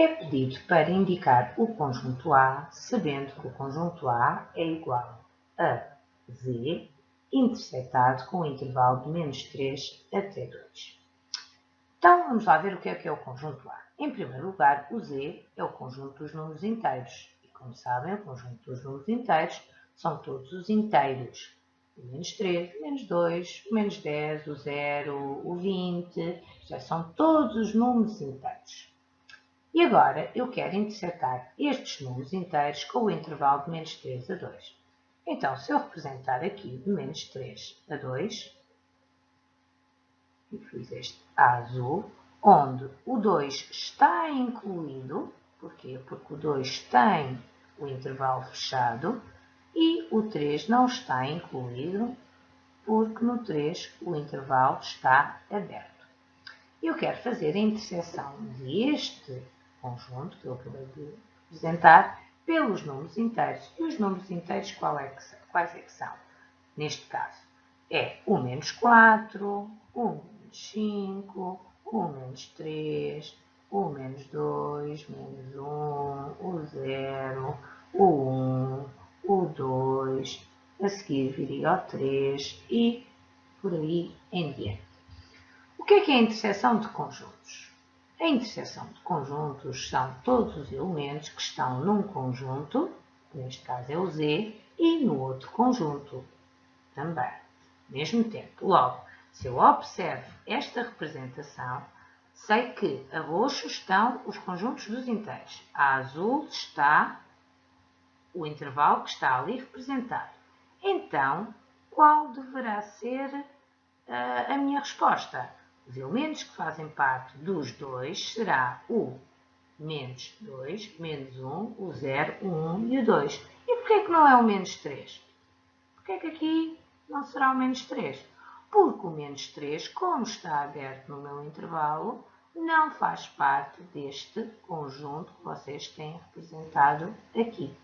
é pedido para indicar o conjunto A, sabendo que o conjunto A é igual a Z interceptado com o intervalo de menos 3 até 2. Então, vamos lá ver o que é que é o conjunto A. Em primeiro lugar, o Z é o conjunto dos números inteiros. E, como sabem, o conjunto dos números inteiros são todos os inteiros. O menos 3, o menos 2, o menos 10, o 0, o 20, já são todos os números inteiros. E agora eu quero interceptar estes números inteiros com o intervalo de menos 3 a 2. Então, se eu representar aqui de menos 3 a 2, e fiz este A azul, onde o 2 está incluído, porquê? Porque o 2 tem o intervalo fechado e o 3 não está incluído, porque no 3 o intervalo está aberto. Eu quero fazer a interseção deste conjunto que eu acabei de apresentar pelos números inteiros. E os números inteiros é que, quais é que são? Neste caso, é o menos 4, o menos 5, o menos 3, o menos 2, menos 1, o 0, o 1, o 2, a seguir viria o 3 e por aí em diante. O que é que é a interseção de conjuntos? A interseção de conjuntos são todos os elementos que estão num conjunto, neste caso é o Z, e no outro conjunto também, mesmo tempo. Logo, se eu observo esta representação, sei que a roxo estão os conjuntos dos inteiros, a azul está o intervalo que está ali representado. Então, qual deverá ser uh, a minha resposta? Os elementos que fazem parte dos dois será o menos 2, menos 1, o 0, o 1 e o 2. E porquê que não é o menos 3? Porquê que aqui não será o menos 3? Porque o menos 3, como está aberto no meu intervalo, não faz parte deste conjunto que vocês têm representado aqui.